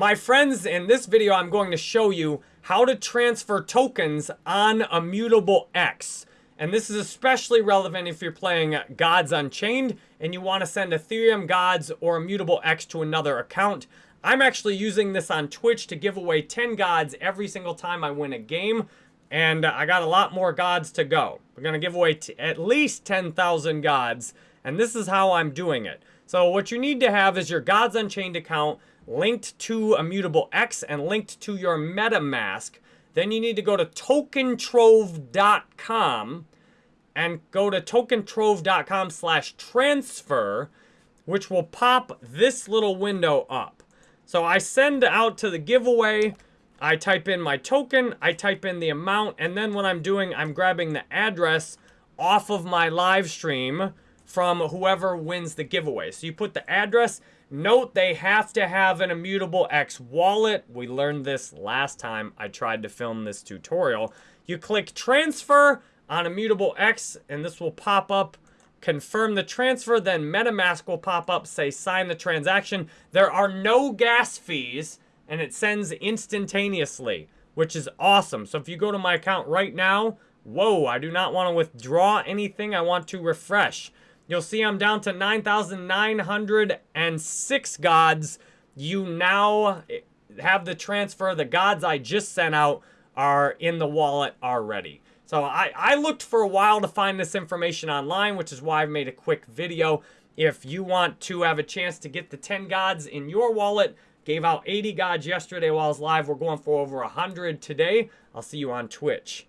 My friends, in this video, I'm going to show you how to transfer tokens on Immutable X. And this is especially relevant if you're playing Gods Unchained and you want to send Ethereum Gods or Immutable X to another account. I'm actually using this on Twitch to give away 10 Gods every single time I win a game. And I got a lot more Gods to go. We're going to give away at least 10,000 Gods. And this is how I'm doing it. So what you need to have is your Gods Unchained account linked to Immutable X and linked to your MetaMask. Then you need to go to tokentrove.com and go to tokentrove.com slash transfer, which will pop this little window up. So I send out to the giveaway, I type in my token, I type in the amount, and then what I'm doing, I'm grabbing the address off of my live stream from whoever wins the giveaway. So you put the address. Note they have to have an Immutable X wallet. We learned this last time I tried to film this tutorial. You click transfer on Immutable X and this will pop up. Confirm the transfer, then MetaMask will pop up, say sign the transaction. There are no gas fees and it sends instantaneously, which is awesome. So if you go to my account right now, whoa, I do not want to withdraw anything. I want to refresh. You'll see I'm down to 9,906 gods. You now have the transfer. The gods I just sent out are in the wallet already. So I, I looked for a while to find this information online, which is why I've made a quick video. If you want to have a chance to get the 10 gods in your wallet, gave out 80 gods yesterday while I was live. We're going for over 100 today. I'll see you on Twitch.